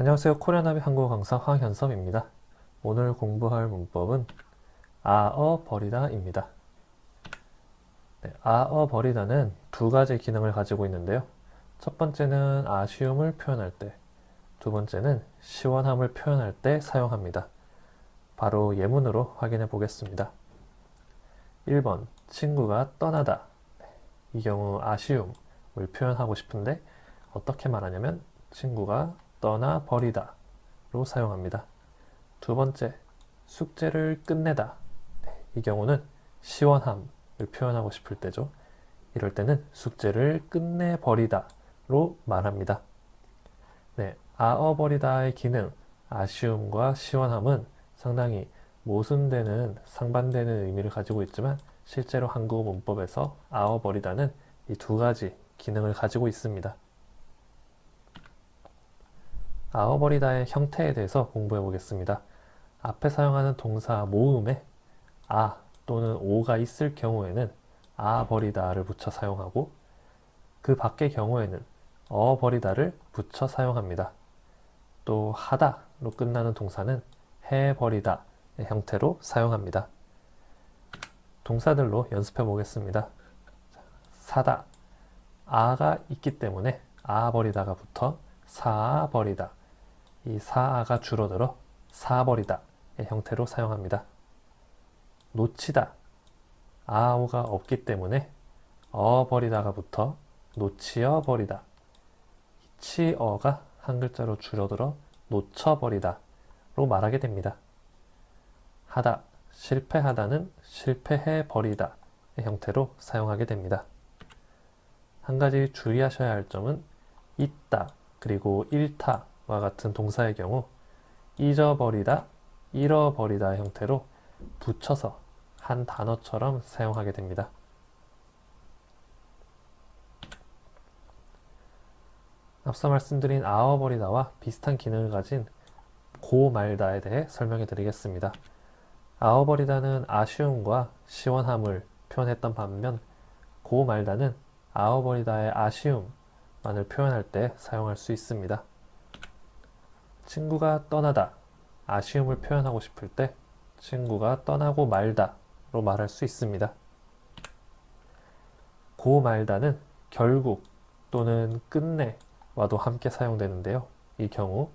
안녕하세요. 코리아나비 한국어 강사 황현섭입니다. 오늘 공부할 문법은 아어 버리다입니다. 네, 아어 버리다는 두 가지 기능을 가지고 있는데요. 첫 번째는 아쉬움을 표현할 때, 두 번째는 시원함을 표현할 때 사용합니다. 바로 예문으로 확인해 보겠습니다. 1번 친구가 떠나다 네, 이 경우 아쉬움을 표현하고 싶은데 어떻게 말하냐면 친구가 떠나 버리다 로 사용합니다. 두 번째 숙제를 끝내다 네, 이 경우는 시원함을 표현하고 싶을 때죠. 이럴 때는 숙제를 끝내버리다 로 말합니다. 네, 아어버리다의 기능, 아쉬움과 시원함은 상당히 모순되는 상반되는 의미를 가지고 있지만 실제로 한국어 문법에서 아어버리다는 이 두 가지 기능을 가지고 있습니다. 아어버리다의 형태에 대해서 공부해 보겠습니다. 앞에 사용하는 동사 모음에 아 또는 오가 있을 경우에는 아버리다를 붙여 사용하고 그 밖의 경우에는 어버리다를 붙여 사용합니다. 또 하다로 끝나는 동사는 해버리다의 형태로 사용합니다. 동사들로 연습해 보겠습니다. 사다 아가 있기 때문에 아버리다가 붙어 사버리다 이 사아가 줄어들어 사버리다의 형태로 사용합니다. 놓치다 아오가 없기 때문에 어버리다가 붙어 놓치어 버리다 치어가 한 글자로 줄어들어 놓쳐버리다 로 말하게 됩니다. 하다, 실패하다는 실패해버리다 의 형태로 사용하게 됩니다. 한 가지 주의하셔야 할 점은 있다 그리고 잃다와 같은 동사의 경우 잊어버리다, 잃어버리다 형태로 붙여서 한 단어처럼 사용하게 됩니다. 앞서 말씀드린 아워버리다와 비슷한 기능을 가진 고말다에 대해 설명해 드리겠습니다. 아워버리다는 아쉬움과 시원함을 표현했던 반면 고말다는 아워버리다의 아쉬움만을 표현할 때 사용할 수 있습니다. 친구가 떠나다 아쉬움을 표현하고 싶을 때 친구가 떠나고 말다 로 말할 수 있습니다. 고 말다는 결국 또는 끝내 와도 함께 사용되는데요. 이 경우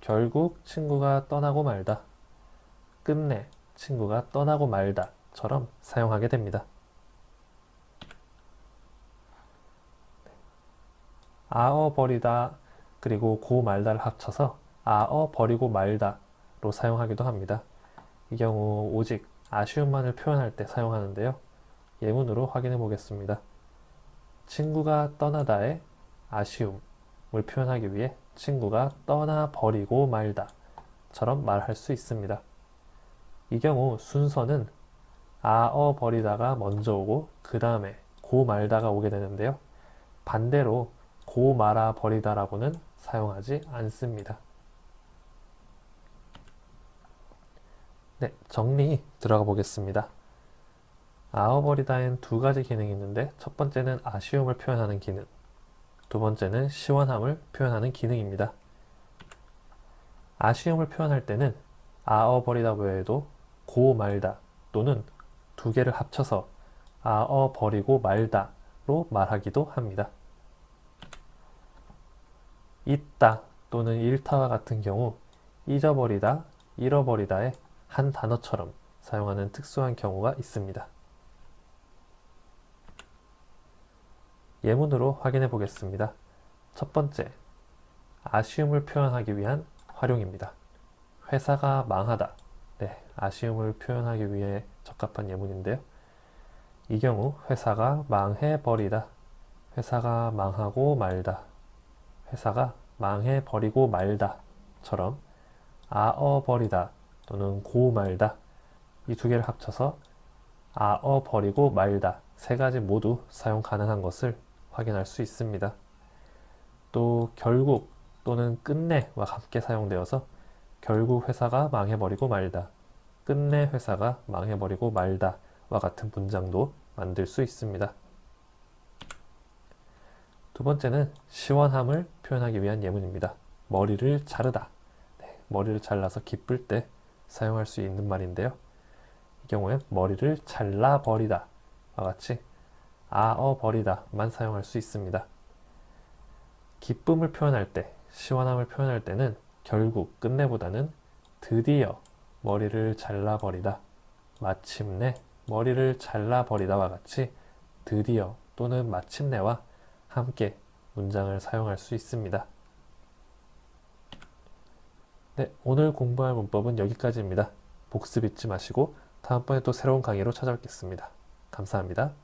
결국 친구가 떠나고 말다, 끝내 친구가 떠나고 말다 처럼 사용하게 됩니다. 아어 버리다 그리고 고 말다를 합쳐서 아어 버리고 말다로 사용하기도 합니다. 이 경우 오직 아쉬움만을 표현할 때 사용하는데요. 예문으로 확인해 보겠습니다. 친구가 떠나다의 아쉬움 을 표현하기 위해 친구가 떠나버리고 말다 처럼 말할 수 있습니다. 이 경우 순서는 아어 버리다가 먼저 오고 그 다음에 고 말다가 오게 되는데요. 반대로 고 말아 버리다라고는 사용하지 않습니다. 네, 정리 들어가 보겠습니다. 아어버리다엔 두 가지 기능이 있는데 첫 번째는 아쉬움을 표현하는 기능 두 번째는 시원함을 표현하는 기능입니다. 아쉬움을 표현할 때는 아어버리다 외에도 고 말다 또는 두 개를 합쳐서 아어버리고 말다로 말하기도 합니다. 있다 또는 잃다와 같은 경우 잊어버리다, 잃어버리다의 한 단어처럼 사용하는 특수한 경우가 있습니다. 예문으로 확인해 보겠습니다. 첫 번째, 아쉬움을 표현하기 위한 활용입니다. 회사가 망하다. 네, 아쉬움을 표현하기 위해 적합한 예문인데요. 이 경우 회사가 망해버리다. 회사가 망하고 말다. 회사가 망해버리고 말다. 처럼 아어버리다 또는 고 말다 이 두 개를 합쳐서 아어 버리고 말다 세 가지 모두 사용 가능한 것을 확인할 수 있습니다. 또 결국 또는 끝내와 함께 사용되어서 결국 회사가 망해버리고 말다, 끝내 회사가 망해버리고 말다 와 같은 문장도 만들 수 있습니다. 두 번째는 시원함을 표현하기 위한 예문입니다. 머리를 자르다. 네, 머리를 잘라서 기쁠 때 사용할 수 있는 말인데요. 이 경우엔 머리를 잘라버리다. 와 같이 아어버리다 만 사용할 수 있습니다. 기쁨을 표현할 때, 시원함을 표현할 때는 결국 끝내보다는 드디어 머리를 잘라버리다, 마침내 머리를 잘라버리다와 같이 드디어 또는 마침내와 함께 문장을 사용할 수 있습니다. 네, 오늘 공부할 문법은 여기까지입니다. 복습 잊지 마시고 다음번에 또 새로운 강의로 찾아뵙겠습니다. 감사합니다.